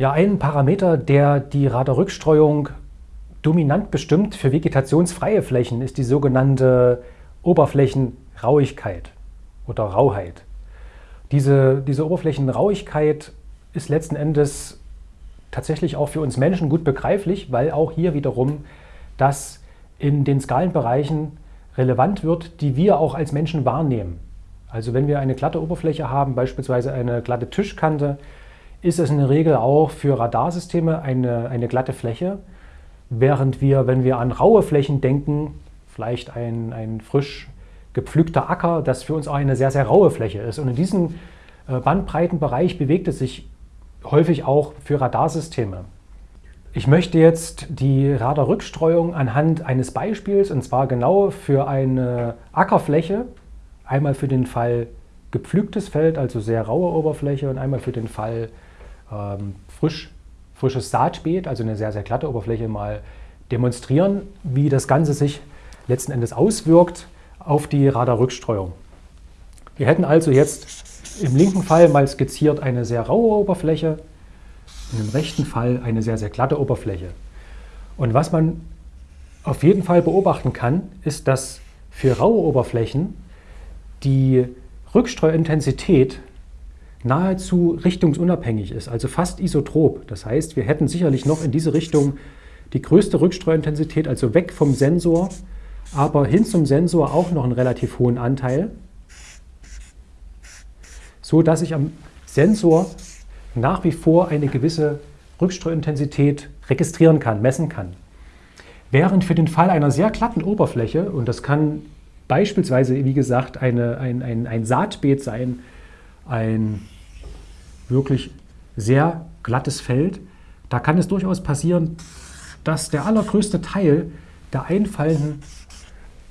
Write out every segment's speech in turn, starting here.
Ja, ein Parameter, der die Radarrückstreuung dominant bestimmt für vegetationsfreie Flächen, ist die sogenannte Oberflächenrauigkeit oder Rauheit. Diese, diese Oberflächenrauigkeit ist letzten Endes tatsächlich auch für uns Menschen gut begreiflich, weil auch hier wiederum das in den Skalenbereichen relevant wird, die wir auch als Menschen wahrnehmen. Also wenn wir eine glatte Oberfläche haben, beispielsweise eine glatte Tischkante, ist es in der Regel auch für Radarsysteme eine, eine glatte Fläche, während wir, wenn wir an raue Flächen denken, vielleicht ein, ein frisch gepflückter Acker, das für uns auch eine sehr, sehr raue Fläche ist. Und in diesem äh, Bandbreitenbereich bewegt es sich häufig auch für Radarsysteme. Ich möchte jetzt die Radarrückstreuung anhand eines Beispiels, und zwar genau für eine Ackerfläche, einmal für den Fall gepflügtes Feld, also sehr raue Oberfläche, und einmal für den Fall ähm, frisch, frisches Saatbeet, also eine sehr, sehr glatte Oberfläche, mal demonstrieren, wie das Ganze sich letzten Endes auswirkt auf die Radarrückstreuung. Wir hätten also jetzt im linken Fall mal skizziert eine sehr raue Oberfläche, im rechten Fall eine sehr, sehr glatte Oberfläche. Und was man auf jeden Fall beobachten kann, ist, dass für raue Oberflächen die Rückstreuintensität nahezu richtungsunabhängig ist, also fast isotrop. Das heißt, wir hätten sicherlich noch in diese Richtung die größte Rückstreuintensität, also weg vom Sensor, aber hin zum Sensor auch noch einen relativ hohen Anteil, so dass ich am Sensor nach wie vor eine gewisse Rückstreuintensität registrieren kann, messen kann. Während für den Fall einer sehr glatten Oberfläche, und das kann beispielsweise, wie gesagt, eine, ein, ein, ein Saatbeet sein, ein wirklich sehr glattes Feld, da kann es durchaus passieren, dass der allergrößte Teil der einfallenden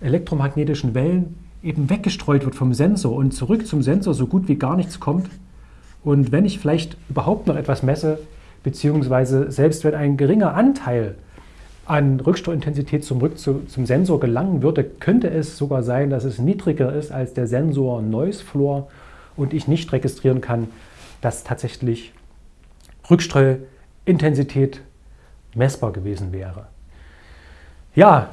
elektromagnetischen Wellen eben weggestreut wird vom Sensor und zurück zum Sensor so gut wie gar nichts kommt. Und wenn ich vielleicht überhaupt noch etwas messe, beziehungsweise selbst wenn ein geringer Anteil an Rückstreuintensität zurück zu, zum Sensor gelangen würde, könnte es sogar sein, dass es niedriger ist als der Sensor Noise Floor und ich nicht registrieren kann, dass tatsächlich Rückstreuintensität messbar gewesen wäre. Ja,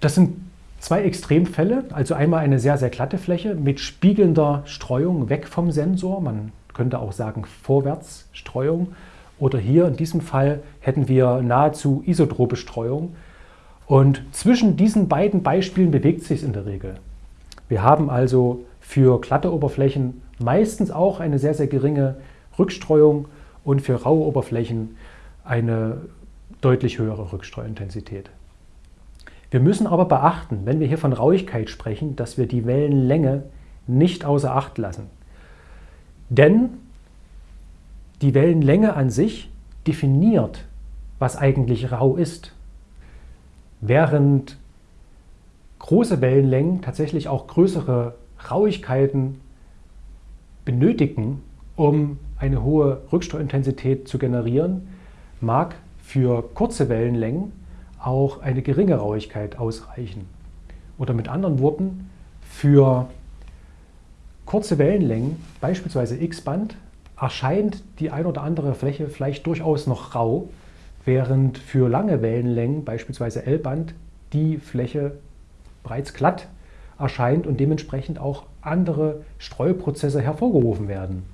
das sind zwei Extremfälle, also einmal eine sehr, sehr glatte Fläche mit spiegelnder Streuung weg vom Sensor, man könnte auch sagen Vorwärtsstreuung, oder hier in diesem Fall hätten wir nahezu isotrope Streuung. Und zwischen diesen beiden Beispielen bewegt sich es in der Regel. Wir haben also für glatte Oberflächen meistens auch eine sehr, sehr geringe Rückstreuung und für raue Oberflächen eine deutlich höhere Rückstreuintensität. Wir müssen aber beachten, wenn wir hier von Rauigkeit sprechen, dass wir die Wellenlänge nicht außer Acht lassen. Denn die Wellenlänge an sich definiert, was eigentlich rau ist. Während große Wellenlängen tatsächlich auch größere Rauigkeiten benötigen, um eine hohe Rückstreuintensität zu generieren, mag für kurze Wellenlängen auch eine geringe Rauigkeit ausreichen. Oder mit anderen Worten, für kurze Wellenlängen, beispielsweise X-Band, erscheint die ein oder andere Fläche vielleicht durchaus noch rau, während für lange Wellenlängen, beispielsweise L-Band, die Fläche bereits glatt erscheint und dementsprechend auch andere Streuprozesse hervorgerufen werden.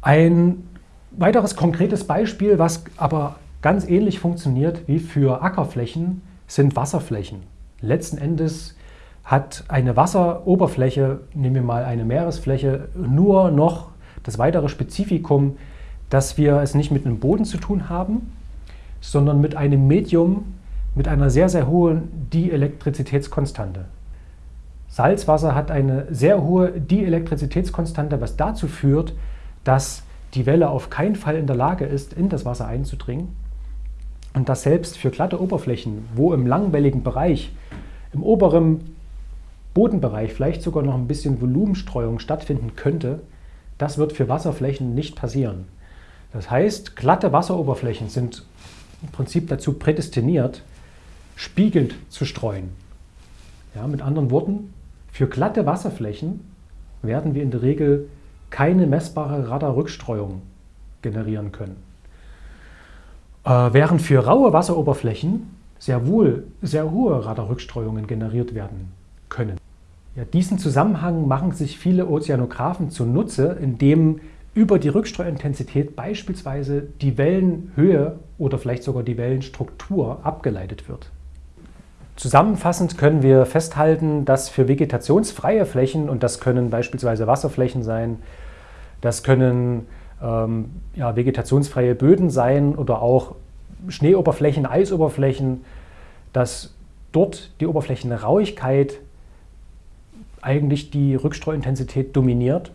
Ein weiteres konkretes Beispiel, was aber ganz ähnlich funktioniert wie für Ackerflächen, sind Wasserflächen. Letzten Endes hat eine Wasseroberfläche, nehmen wir mal eine Meeresfläche, nur noch das weitere Spezifikum, dass wir es nicht mit einem Boden zu tun haben, sondern mit einem Medium, mit einer sehr, sehr hohen Dielektrizitätskonstante. Salzwasser hat eine sehr hohe Dielektrizitätskonstante, was dazu führt, dass die Welle auf keinen Fall in der Lage ist, in das Wasser einzudringen. Und dass selbst für glatte Oberflächen, wo im langwelligen Bereich, im oberen Bodenbereich vielleicht sogar noch ein bisschen Volumenstreuung stattfinden könnte, das wird für Wasserflächen nicht passieren. Das heißt, glatte Wasseroberflächen sind im Prinzip dazu prädestiniert, spiegelnd zu streuen. Ja, mit anderen Worten, für glatte Wasserflächen werden wir in der Regel keine messbare Radarrückstreuung generieren können. Äh, während für raue Wasseroberflächen sehr wohl sehr hohe Radarrückstreuungen generiert werden können. Ja, diesen Zusammenhang machen sich viele Ozeanographen zunutze, indem über die Rückstreuintensität beispielsweise die Wellenhöhe oder vielleicht sogar die Wellenstruktur abgeleitet wird. Zusammenfassend können wir festhalten, dass für vegetationsfreie Flächen, und das können beispielsweise Wasserflächen sein, das können ähm, ja, vegetationsfreie Böden sein oder auch Schneeoberflächen, Eisoberflächen, dass dort die Oberflächenrauigkeit eigentlich die Rückstreuintensität dominiert.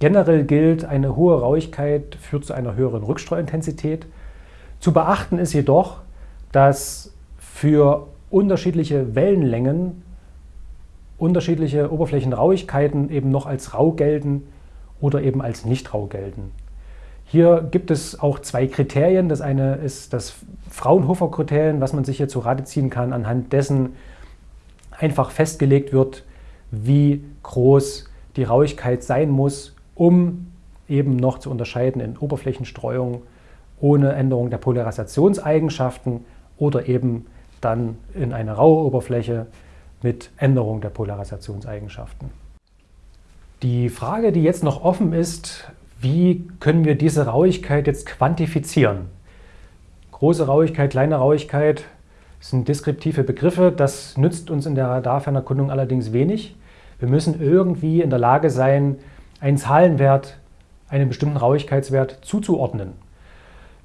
Generell gilt, eine hohe Rauigkeit führt zu einer höheren Rückstreuintensität. Zu beachten ist jedoch, dass für unterschiedliche Wellenlängen unterschiedliche Oberflächenrauigkeiten eben noch als rau gelten oder eben als nicht rau gelten. Hier gibt es auch zwei Kriterien. Das eine ist das Fraunhofer-Kriterium, was man sich hier zu Rate ziehen kann, anhand dessen einfach festgelegt wird, wie groß die Rauigkeit sein muss, um eben noch zu unterscheiden in Oberflächenstreuung ohne Änderung der Polarisationseigenschaften oder eben dann in eine raue Oberfläche mit Änderung der Polarisationseigenschaften. Die Frage, die jetzt noch offen ist, wie können wir diese Rauigkeit jetzt quantifizieren? Große Rauigkeit, kleine Rauigkeit sind deskriptive Begriffe. Das nützt uns in der Radarfernerkundung allerdings wenig. Wir müssen irgendwie in der Lage sein, einen Zahlenwert, einen bestimmten Rauigkeitswert zuzuordnen.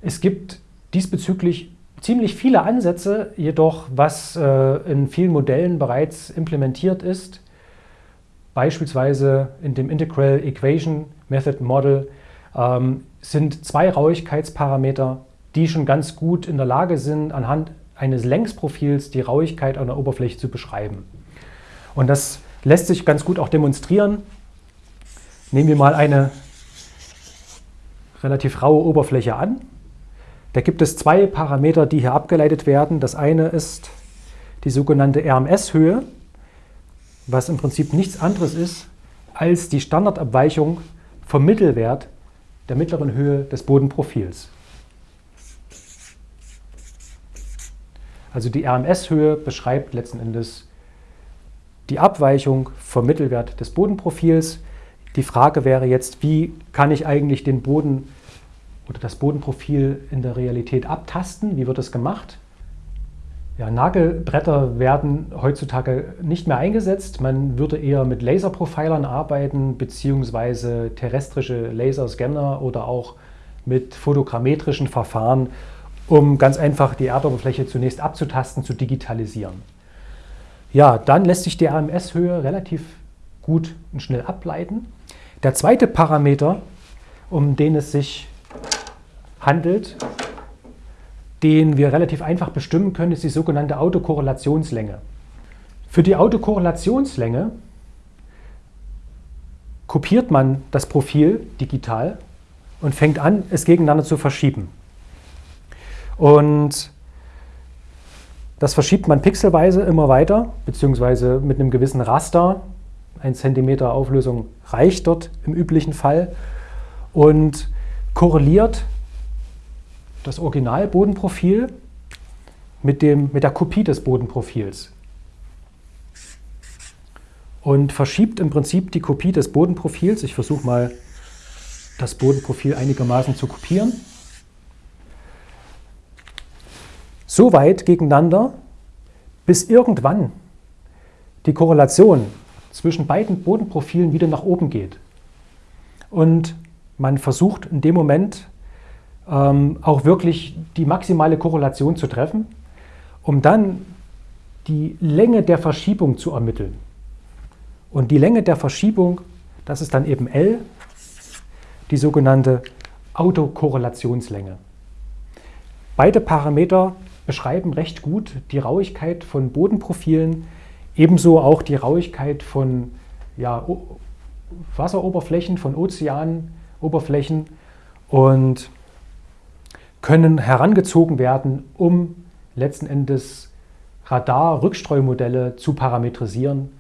Es gibt diesbezüglich ziemlich viele Ansätze, jedoch was äh, in vielen Modellen bereits implementiert ist, beispielsweise in dem Integral Equation Method Model, ähm, sind zwei Rauigkeitsparameter, die schon ganz gut in der Lage sind, anhand eines Längsprofils die Rauigkeit einer Oberfläche zu beschreiben. Und das lässt sich ganz gut auch demonstrieren. Nehmen wir mal eine relativ raue Oberfläche an. Da gibt es zwei Parameter, die hier abgeleitet werden. Das eine ist die sogenannte RMS-Höhe, was im Prinzip nichts anderes ist als die Standardabweichung vom Mittelwert der mittleren Höhe des Bodenprofils. Also die RMS-Höhe beschreibt letzten Endes die Abweichung vom Mittelwert des Bodenprofils. Die Frage wäre jetzt, wie kann ich eigentlich den Boden oder das Bodenprofil in der Realität abtasten? Wie wird das gemacht? Ja, Nagelbretter werden heutzutage nicht mehr eingesetzt. Man würde eher mit Laserprofilern arbeiten, beziehungsweise terrestrische Laserscanner oder auch mit fotogrammetrischen Verfahren, um ganz einfach die Erdoberfläche zunächst abzutasten, zu digitalisieren. Ja, dann lässt sich die AMS-Höhe relativ gut und schnell ableiten. Der zweite Parameter, um den es sich handelt, den wir relativ einfach bestimmen können, ist die sogenannte Autokorrelationslänge. Für die Autokorrelationslänge kopiert man das Profil digital und fängt an, es gegeneinander zu verschieben. Und das verschiebt man pixelweise immer weiter, beziehungsweise mit einem gewissen Raster. Ein Zentimeter Auflösung reicht dort im üblichen Fall und korreliert das Originalbodenprofil mit, mit der Kopie des Bodenprofils und verschiebt im Prinzip die Kopie des Bodenprofils. Ich versuche mal, das Bodenprofil einigermaßen zu kopieren. so weit gegeneinander, bis irgendwann die Korrelation zwischen beiden Bodenprofilen wieder nach oben geht. Und man versucht in dem Moment auch wirklich die maximale Korrelation zu treffen, um dann die Länge der Verschiebung zu ermitteln. Und die Länge der Verschiebung, das ist dann eben L, die sogenannte Autokorrelationslänge. Beide Parameter beschreiben recht gut die Rauigkeit von Bodenprofilen, ebenso auch die Rauigkeit von ja, Wasseroberflächen, von Ozeanoberflächen und können herangezogen werden, um letzten Endes Radar-Rückstreumodelle zu parametrisieren,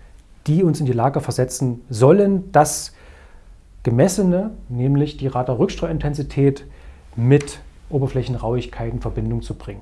die uns in die Lage versetzen sollen, das Gemessene, nämlich die Radar-Rückstreuintensität, mit Oberflächenrauigkeit in Verbindung zu bringen.